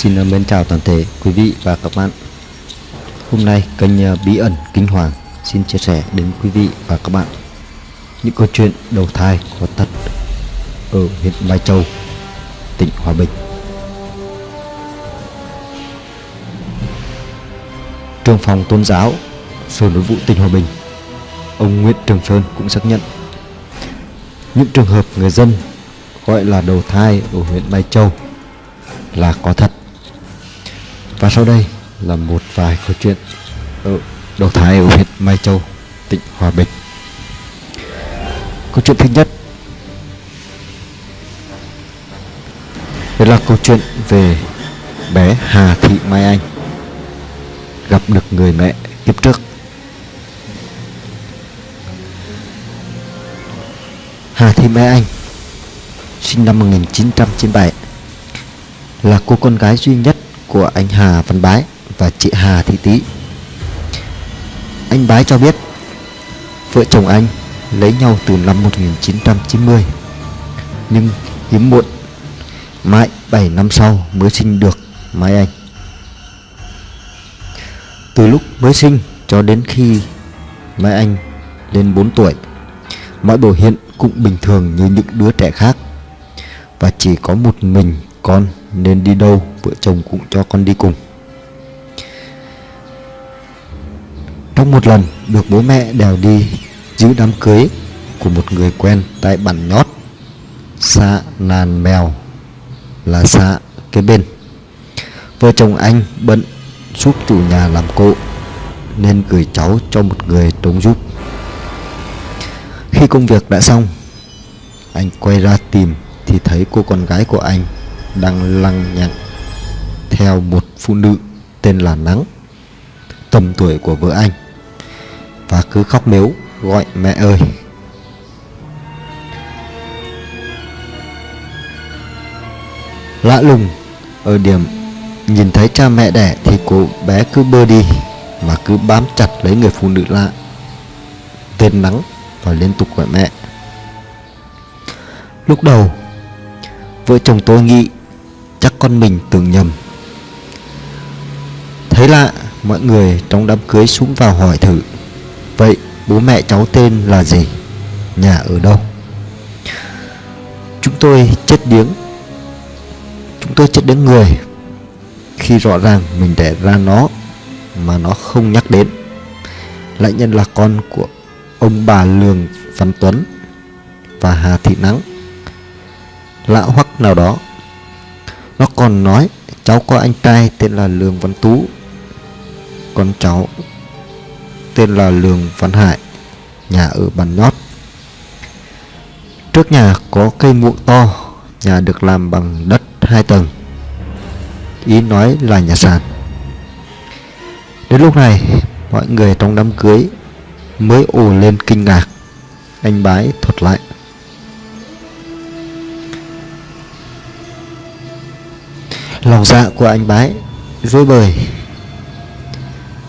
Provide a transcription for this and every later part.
Xin ờ, mến chào toàn thể quý vị và các bạn. Hôm nay kênh ờ, Bí ẩn Kinh Hoàng xin chia sẻ đến quý vị và các bạn Những câu chuyện đầu thai có thật ở huyện Mai Châu, tỉnh Hòa Bình. Trường phòng tôn giáo Sở Nội vụ tỉnh Hòa Bình Ông Nguyễn Trường Sơn cũng xác nhận Những trường hợp người dân gọi là đầu thai ở huyện Mai Châu là có thật và sau đây là một vài câu chuyện ở đầu thái ở huyện Mai Châu, tỉnh Hòa Bình. Câu chuyện thứ nhất Đây là câu chuyện về bé Hà Thị Mai Anh gặp được người mẹ kiếp trước. Hà Thị Mai Anh sinh năm 1997 là cô con gái duy nhất của anh Hà Văn Bái và chị Hà Thị Tý. Anh Bái cho biết, vợ chồng anh lấy nhau từ năm 1990 nhưng hiếm muộn, mãi 7 năm sau mới sinh được Mai Anh. Từ lúc mới sinh cho đến khi Mai Anh lên 4 tuổi, mọi biểu hiện cũng bình thường như những đứa trẻ khác, và chỉ có một mình con nên đi đâu, vợ chồng cũng cho con đi cùng. Trong một lần được bố mẹ đèo đi giữ đám cưới của một người quen tại bản nhót, xã Nàn Mèo là xã kế bên. Vợ chồng anh bận giúp chủ nhà làm cộ nên gửi cháu cho một người trông giúp. Khi công việc đã xong, anh quay ra tìm thì thấy cô con gái của anh đang lăng nhăng theo một phụ nữ tên là Nắng, tầm tuổi của vợ anh, và cứ khóc mếu gọi mẹ ơi. Lạ lùng, ở điểm nhìn thấy cha mẹ đẻ thì cô bé cứ bơ đi mà cứ bám chặt lấy người phụ nữ lạ, tên nắng, và liên tục gọi mẹ. Lúc đầu, vợ chồng tôi nghĩ chắc con mình tưởng nhầm. Thấy lạ Mọi người trong đám cưới xuống vào hỏi thử, Vậy bố mẹ cháu tên là gì? Nhà ở đâu? Chúng tôi chết điếng, Chúng tôi chết đến người. Khi rõ ràng mình đẻ ra nó Mà nó không nhắc đến, Lại nhân là con của Ông bà Lường Văn Tuấn Và Hà Thị Nắng. Lạ hoắc nào đó nó còn nói Cháu có anh trai tên là Lường Văn Tú con cháu tên là Lường Văn Hải, nhà ở bàn Nhót. Trước nhà có cây muộng to, nhà được làm bằng đất hai tầng. Ý nói là nhà sàn. Đến lúc này, mọi người trong đám cưới mới ồ lên kinh ngạc. Anh bái thuật lại. Lòng dạ của anh bái rối bời.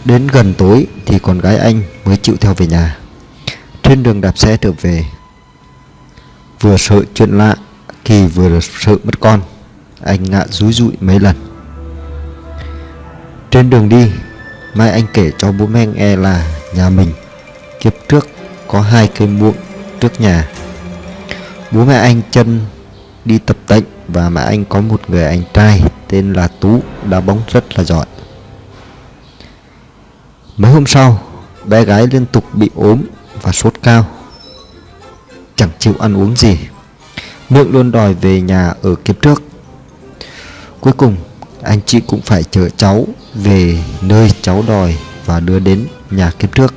Đến gần tối thì con gái anh mới chịu theo về nhà. Trên đường đạp xe trở về, Vừa sợ chuyện lạ Kỳ vừa sợ mất con, Anh ngã rúi rụi mấy lần. Trên đường đi, Mai anh kể cho bố mẹ nghe là Nhà mình Kiếp trước có hai cây muộn trước nhà. Bố mẹ anh chân đi tập tệnh Và mẹ anh có một người anh trai. Tên là Tú Đá bóng rất là giỏi Mấy hôm sau, bé gái liên tục bị ốm và sốt cao. Chẳng chịu ăn uống gì. Miệng luôn đòi về nhà ở kiếp trước. Cuối cùng, anh chị cũng phải chở cháu về nơi cháu đòi và đưa đến nhà kiếp trước.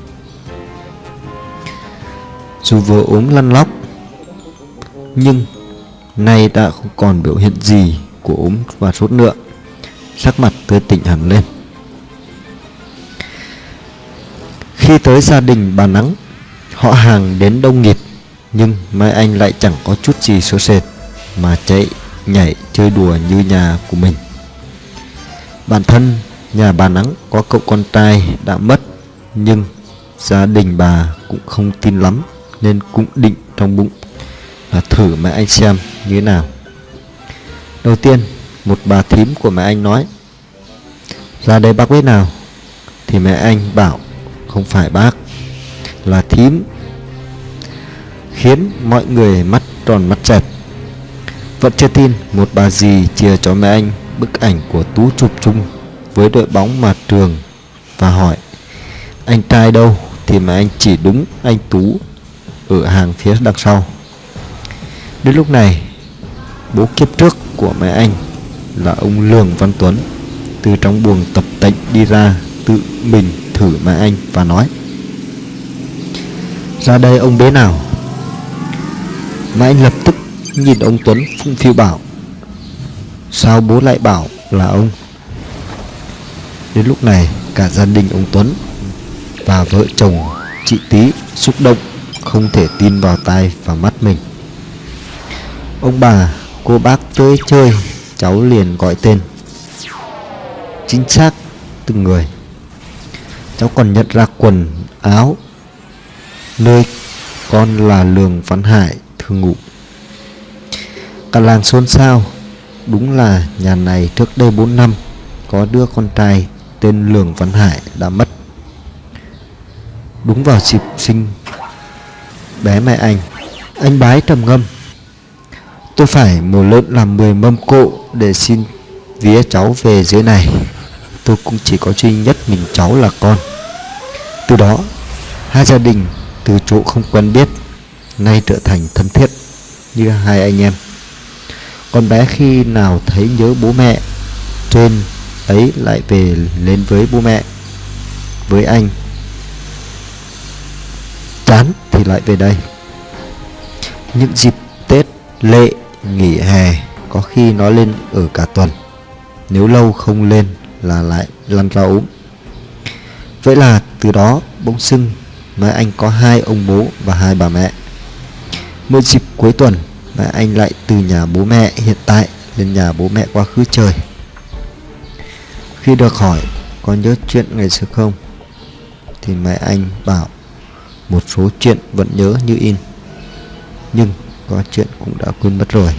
Dù vừa ốm lăn lóc, nhưng nay đã không còn biểu hiện gì của ốm và sốt nữa. Sắc mặt tươi tỉnh hẳn lên. Khi tới gia đình bà Nắng, Họ hàng đến đông nghịt, Nhưng Mai Anh lại chẳng có chút gì sốt sệt, Mà chạy, nhảy, chơi đùa như nhà của mình Bản thân nhà bà Nắng có cậu con trai đã mất, Nhưng gia đình bà cũng không tin lắm, Nên cũng định trong bụng là thử mẹ Anh xem như thế nào Đầu tiên, Một bà thím của mẹ anh nói, Ra đây bác biết nào, Thì mẹ anh bảo Không phải bác, Là thím Khiến mọi người mắt tròn mắt chẹt Vẫn chưa tin Một bà dì chia cho mẹ anh Bức ảnh của Tú chụp chung Với đội bóng mà trường Và hỏi, Anh trai đâu? Thì mẹ anh chỉ đúng anh Tú Ở hàng phía đằng sau. Đến lúc này Bố kiếp trước của mẹ anh Là ông Lường Văn Tuấn Từ trong buồng tập tệnh đi ra Tự mình thử mẹ anh và nói Ra đây ông bế nào. Mẹ anh lập tức nhìn ông Tuấn phung phiêu bảo Sao bố lại bảo là ông? Đến lúc này cả gia đình ông Tuấn Và vợ chồng chị Tý xúc động Không thể tin vào tai và mắt mình. Ông bà, cô bác chơi chơi, Cháu liền gọi tên. Chính xác, từng người. Cháu còn nhận ra quần, áo. Nơi con là Lường Văn Hải thường ngủ Cả làng xôn xao. Đúng là nhà này trước đây 4 năm, Có đứa con trai tên Lường Văn Hải đã mất. Đúng vào dịp sinh, bé mẹ anh. Anh bái trầm ngâm. Tôi phải mổ lợn làm 10 mâm cộ để xin vía cháu về dưới này. Tôi cũng chỉ có duy nhất mình cháu là con. Từ đó, Hai gia đình từ chỗ không quen biết Nay trở thành thân thiết Như hai anh em. Con bé khi nào thấy nhớ bố mẹ, Trên ấy lại về lên với bố mẹ, Với anh. Chán thì lại về đây. Những dịp Tết lệ nghỉ hè, có khi nó lên ở cả tuần. Nếu lâu không lên là lại lăn ra ốm. Vậy là từ đó bỗng sưng mẹ anh có hai ông bố và hai bà mẹ. Mỗi dịp cuối tuần, mẹ anh lại từ nhà bố mẹ hiện tại lên nhà bố mẹ quá khứ chơi khi được hỏi có nhớ chuyện ngày xưa không, thì mẹ anh bảo một số chuyện vẫn nhớ như in. Nhưng có chuyện cũng đã quên mất rồi.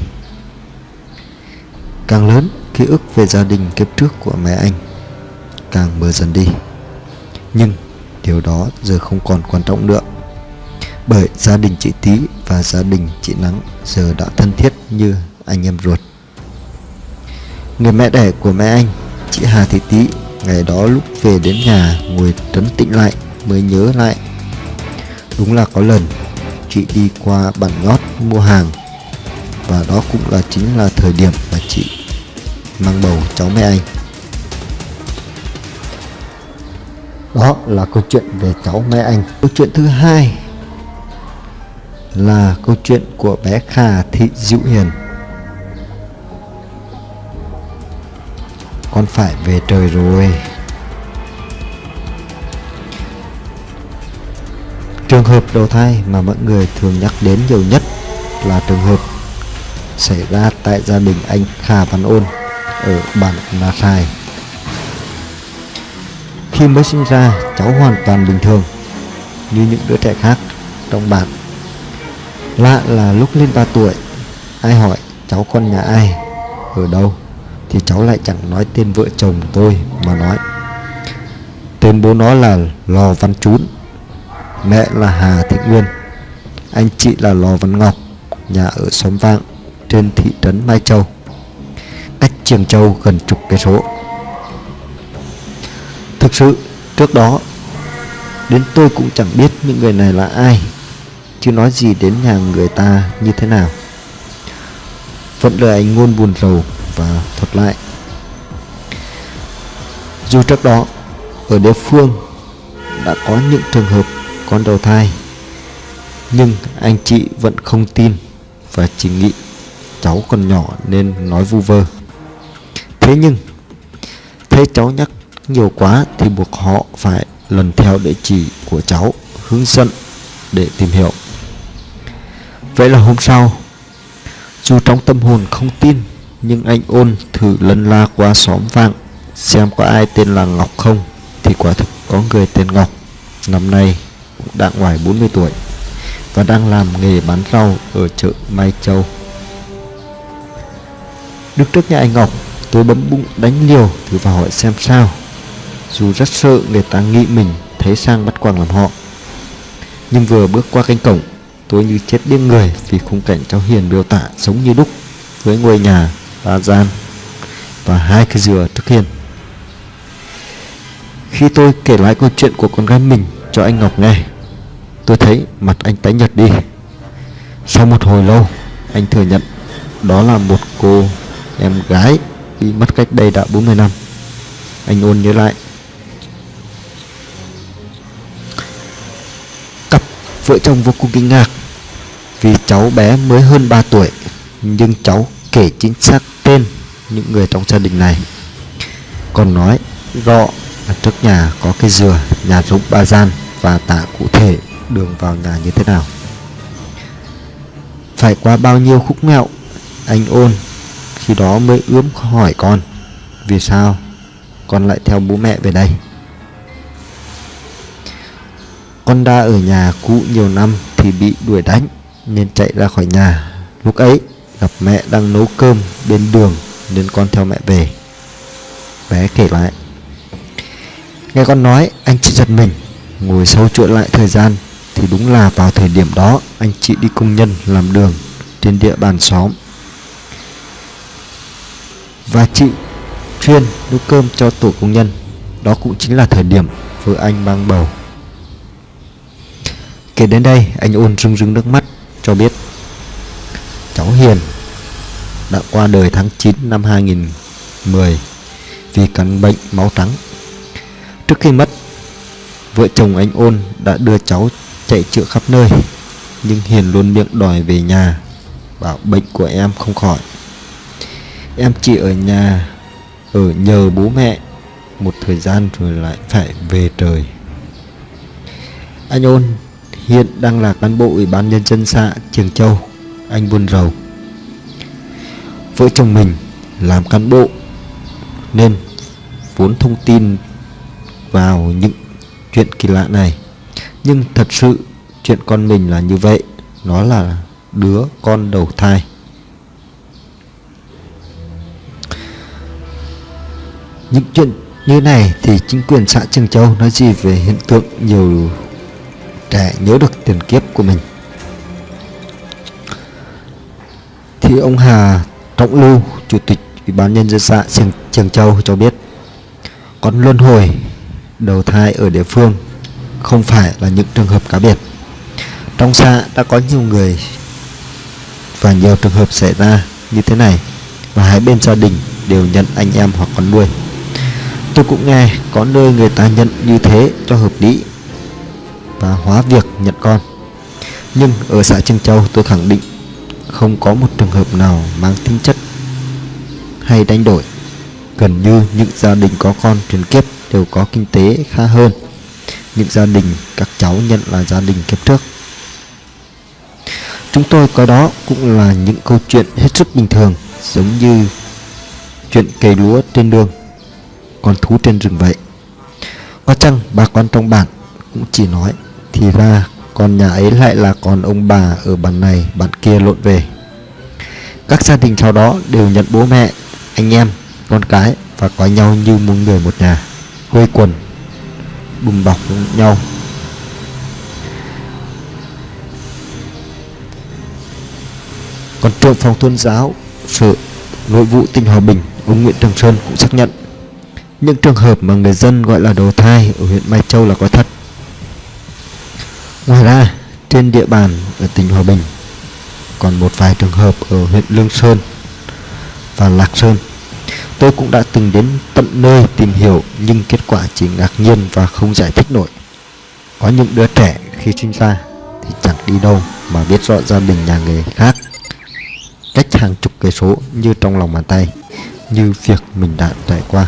Càng lớn, ký ức về gia đình kiếp trước của mẹ anh, càng mờ dần đi. Nhưng điều đó giờ không còn quan trọng nữa. Bởi gia đình chị Tý và gia đình chị Nắng giờ đã thân thiết như anh em ruột. Người mẹ đẻ của mẹ anh, chị Hà Thị Tý, ngày đó lúc về đến nhà ngồi trấn tĩnh lại mới nhớ lại. Đúng là có lần chị đi qua bản ngót mua hàng. Và đó cũng là chính là thời điểm mà chị mang bầu cháu mẹ anh. Đó là câu chuyện về cháu mẹ anh. Câu chuyện thứ hai là câu chuyện của bé Khà Thị Diệu Hiền. Con phải về trời rồi. Trường hợp đầu thai mà mọi người thường nhắc đến nhiều nhất là trường hợp xảy ra tại gia đình anh Khà Văn Ôn ở bản Na Sai. Khi mới sinh ra, cháu hoàn toàn bình thường như những đứa trẻ khác trong bản. Lạ là lúc lên 3 tuổi, ai hỏi cháu con nhà ai, ở đâu, thì cháu lại chẳng nói tên vợ chồng tôi mà nói. Tên bố nó là Lò Văn Trún Mẹ là Hà Thị Nguyên, Anh chị là Lò Văn Ngọc, Nhà ở xóm Vạng, Trên thị trấn Mai Châu. Cách Trường Châu gần chục cây số. Thực sự, trước đó, Đến tôi cũng chẳng biết những người này là ai, Chứ nói gì đến nhà người ta như thế nào. Vẫn lời anh ngôn buồn rầu và thuật lại. Dù trước đó, Ở địa phương, Đã có những trường hợp con đầu thai. Nhưng anh chị vẫn không tin và chỉ nghĩ cháu còn nhỏ nên nói vu vơ. Thế nhưng, thấy cháu nhắc nhiều quá thì buộc họ phải lần theo địa chỉ của cháu hướng dẫn để tìm hiểu. Vậy là hôm sau, dù trong tâm hồn không tin, nhưng anh ôn thử lân la qua xóm vàng xem có ai tên là ngọc không thì quả thực có người tên ngọc. Năm nay đã ngoài 40 tuổi và đang làm nghề bán rau ở chợ Mai Châu. Đứng trước nhà anh Ngọc, Tôi bấm bụng đánh liều thử vào hỏi xem sao Dù rất sợ người ta nghĩ mình thấy sang bắt quàng làm họ Nhưng vừa bước qua cánh cổng Tôi như chết điên người vì khung cảnh cháu Hiền miêu tả giống như đúc Với ngôi nhà, ba gian và hai cái dừa trước hiền. Khi tôi kể lại câu chuyện của con gái mình cho anh Ngọc nghe Tôi thấy mặt anh tái nhợt đi. Sau một hồi lâu, Anh thừa nhận Đó là một cô em gái Bị mất cách đây đã 40 năm. Anh ôn nhớ lại. Cặp vợ chồng vô cùng kinh ngạc Vì cháu bé mới hơn 3 tuổi, Nhưng cháu kể chính xác tên những người trong gia đình này. Còn nói rõ ở trước nhà có cây dừa, Nhà rụng ba gian Và tả cụ thể đường vào nhà như thế nào? Phải qua bao nhiêu khúc mẹo, Anh ôn, Khi đó mới ướm hỏi con, Vì sao Con lại theo bố mẹ về đây? Con đã ở nhà cũ nhiều năm Thì bị đuổi đánh, Nên chạy ra khỏi nhà. Lúc ấy, gặp mẹ đang nấu cơm bên đường, Nên con theo mẹ về. Bé kể lại. Nghe con nói, anh chỉ giật mình, Ngồi sâu chuỗi lại thời gian thì đúng là vào thời điểm đó, anh chị đi công nhân làm đường trên địa bàn xóm. Và chị chuyên nấu cơm cho tổ công nhân. Đó cũng chính là thời điểm vợ anh mang bầu. Kể đến đây, anh ôn rưng rưng nước mắt, cho biết, cháu Hiền đã qua đời tháng 9 năm 2010 vì căn bệnh máu trắng. Trước khi mất, vợ chồng anh ôn đã đưa cháu chạy chữa khắp nơi. Nhưng Hiền luôn miệng đòi về nhà, bảo bệnh của em không khỏi. Em chỉ ở nhà, ở nhờ bố mẹ, một thời gian rồi lại phải về trời. Anh ôn, hiện đang là cán bộ ủy ban nhân dân xã Trường Châu, anh buồn rầu. Vợ chồng mình làm cán bộ, nên vốn thông tin vào những chuyện kỳ lạ này nhưng thật sự chuyện con mình là như vậy Nó là đứa con đầu thai. Những chuyện như này thì chính quyền xã Trường Châu nói gì về hiện tượng nhiều trẻ nhớ được tiền kiếp của mình? Thì ông Hà Trọng Lưu, Chủ tịch Ủy ban Nhân dân xã Trường, Trường Châu cho biết Con luân hồi đầu thai ở địa phương không phải là những trường hợp cá biệt. Trong xã đã có nhiều người và nhiều trường hợp xảy ra như thế này và hai bên gia đình đều nhận anh em hoặc con nuôi. Tôi cũng nghe có nơi người ta nhận như thế cho hợp lý và hóa việc nhận con. Nhưng ở xã Trưng Châu tôi khẳng định không có một trường hợp nào mang tính chất hay đánh đổi. Gần như những gia đình có con truyền kiếp đều có kinh tế khá hơn những gia đình các cháu nhận là gia đình kiếp trước. Chúng tôi coi đó cũng là những câu chuyện hết sức bình thường, giống như chuyện cây lúa trên đường, con thú trên rừng vậy. Có chăng bà con trong bản cũng chỉ nói, thì ra con nhà ấy lại là con ông bà ở bản này, bản kia lộn về. Các gia đình sau đó đều nhận bố mẹ, anh em, con cái và coi nhau như một người một nhà, quây quần bùng bọc nhau. Còn trưởng phòng tôn giáo sở nội vụ tỉnh hòa bình, ông nguyễn trường sơn cũng xác nhận. Những trường hợp mà người dân gọi là đầu thai ở huyện mai châu là có thật. Ngoài ra, trên địa bàn ở tỉnh hòa bình còn một vài trường hợp ở huyện lương sơn và lạc sơn. Tôi cũng đã từng đến tận nơi tìm hiểu, nhưng kết quả chỉ ngạc nhiên và không giải thích nổi. Có những đứa trẻ khi sinh ra thì chẳng đi đâu mà biết rõ gia đình nhà người khác cách hàng chục cây số như trong lòng bàn tay, như việc mình đã trải qua.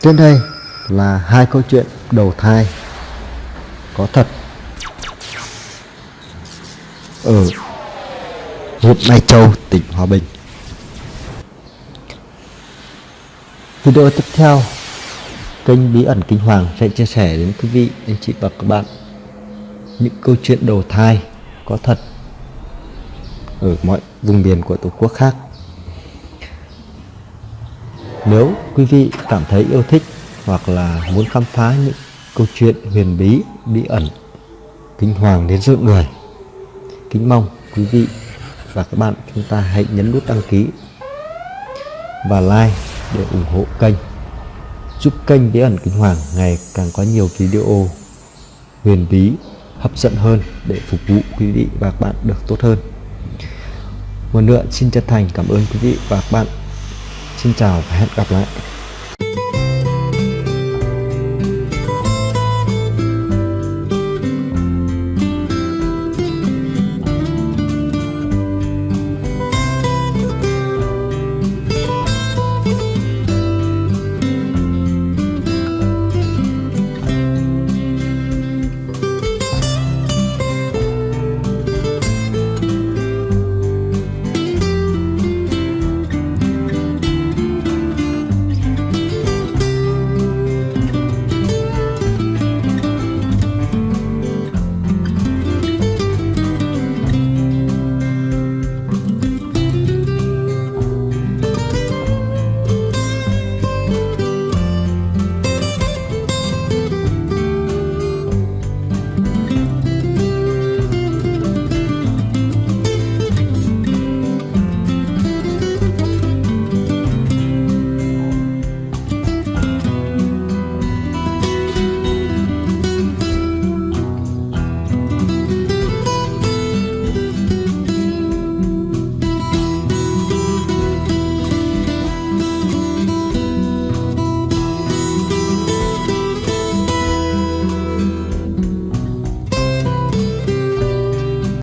Trên đây là hai câu chuyện đầu thai có thật ở huyện Mai Châu, tỉnh Hòa Bình. Video tiếp theo, kênh Bí ẩn Kinh Hoàng sẽ chia sẻ đến quý vị, anh chị và các bạn những câu chuyện đầu thai có thật ở mọi vùng miền của Tổ quốc khác. Nếu quý vị cảm thấy yêu thích hoặc là muốn khám phá những câu chuyện huyền bí, bí ẩn, kinh hoàng đến rợn người, kính mong quý vị và các bạn chúng ta hãy nhấn nút đăng ký và like để ủng hộ kênh. Giúp kênh bí ẩn kinh hoàng ngày càng có nhiều video huyền bí, hấp dẫn hơn để phục vụ quý vị và các bạn được tốt hơn. Một nữa, xin chân thành cảm ơn quý vị và các bạn. Xin chào và hẹn gặp lại.